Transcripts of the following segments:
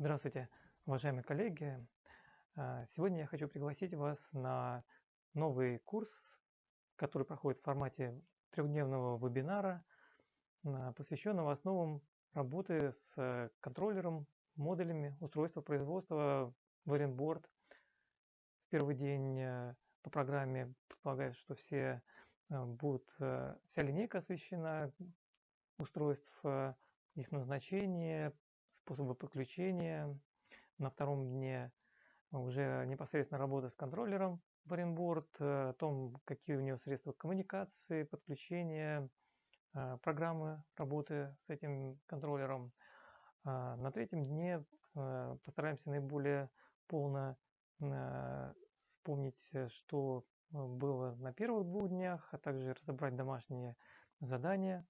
Здравствуйте, уважаемые коллеги! А, сегодня я хочу пригласить вас на новый курс, который проходит в формате трехдневного вебинара, а, посвященного основам работы с контроллером, модулями устройства производства Variant В первый день а, по программе предполагается, что все будут, вся линейка освещена устройств, их назначение, способы подключения. На втором дне уже непосредственно работа с контроллером в Orionboard, э, о том, какие у него средства коммуникации, подключения, э, программы работы с этим контроллером. А на третьем дне э, постараемся наиболее полно вспомнить, что было на первых двух днях, а также разобрать домашние задания.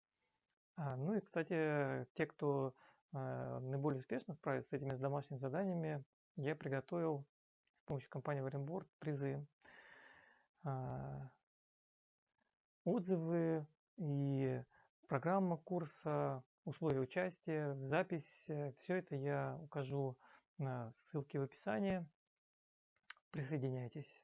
А, ну и, кстати, те, кто наиболее успешно справиться с этими домашними заданиями, я приготовил с помощью компании Варенборд призы. А, отзывы и программа курса, условия участия, запись, э, все это я укажу на ссылке в описании. Присоединяйтесь.